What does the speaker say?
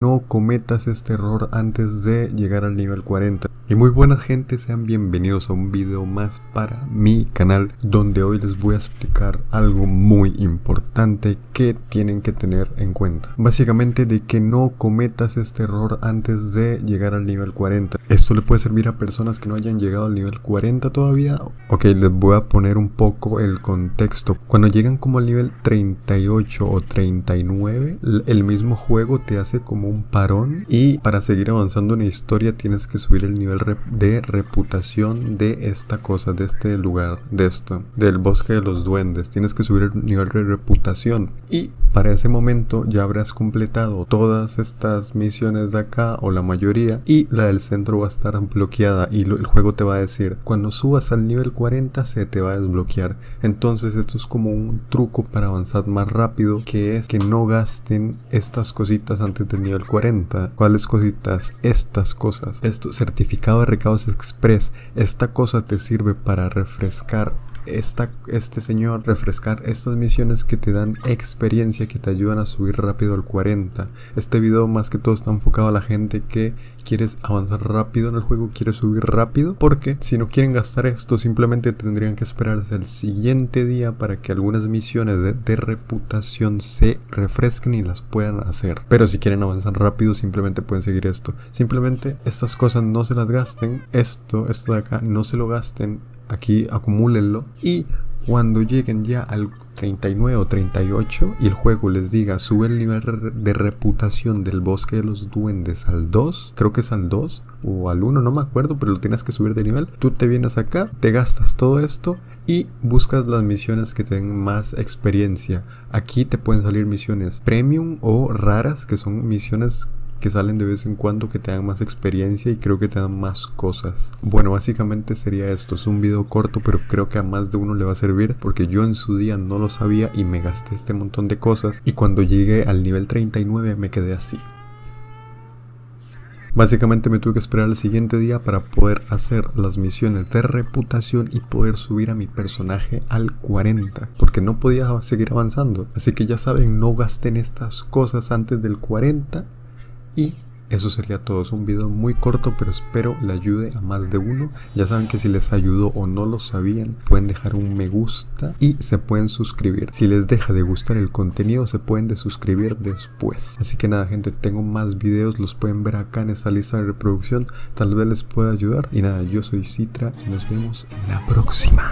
no cometas este error antes de llegar al nivel 40 y muy buenas gente sean bienvenidos a un video más para mi canal donde hoy les voy a explicar algo muy importante que tienen que tener en cuenta. Básicamente de que no cometas este error antes de llegar al nivel 40 esto le puede servir a personas que no hayan llegado al nivel 40 todavía. Ok les voy a poner un poco el contexto. Cuando llegan como al nivel 38 o 39 el mismo juego te hace como un parón y para seguir avanzando en la historia tienes que subir el nivel de reputación de esta cosa, de este lugar, de esto, del bosque de los duendes. Tienes que subir el nivel de reputación y para ese momento ya habrás completado todas estas misiones de acá o la mayoría y la del centro va a estar bloqueada y el juego te va a decir cuando subas al nivel 40 se te va a desbloquear. Entonces esto es como un truco para avanzar más rápido que es que no gasten estas cositas antes del nivel 40. ¿Cuáles cositas? Estas cosas. Esto, certificado de recados express. Esta cosa te sirve para refrescar este señor refrescar estas misiones que te dan experiencia, que te ayudan a subir rápido al 40. Este video más que todo está enfocado a la gente que quieres avanzar rápido en el juego, quieres subir rápido, porque si no quieren gastar esto simplemente tendrían que esperarse el siguiente día para que algunas misiones de, de reputación se refresquen y las puedan hacer. Pero si quieren avanzar rápido simplemente pueden seguir esto. Simplemente estas cosas no se las gasten, esto, esto de acá no se lo gasten aquí acumúlenlo y cuando lleguen ya al 39 o 38 y el juego les diga sube el nivel de reputación del bosque de los duendes al 2, creo que es al 2 o al 1, no me acuerdo, pero lo tienes que subir de nivel, tú te vienes acá, te gastas todo esto y buscas las misiones que tengan más experiencia. Aquí te pueden salir misiones premium o raras, que son misiones que salen de vez en cuando que te dan más experiencia y creo que te dan más cosas. Bueno, básicamente sería esto, es un video corto pero creo que a más de uno le va a servir porque yo en su día no lo sabía y me gasté este montón de cosas y cuando llegué al nivel 39 me quedé así. Básicamente me tuve que esperar el siguiente día para poder hacer las misiones de reputación y poder subir a mi personaje al 40 porque no podía seguir avanzando. Así que ya saben, no gasten estas cosas antes del 40 y eso sería todo, es un video muy corto pero espero le ayude a más de uno. Ya saben que si les ayudó o no lo sabían, pueden dejar un me gusta y se pueden suscribir. Si les deja de gustar el contenido, se pueden desuscribir después. Así que nada gente, tengo más videos, los pueden ver acá en esta lista de reproducción. Tal vez les pueda ayudar. Y nada, yo soy Citra y nos vemos en la próxima.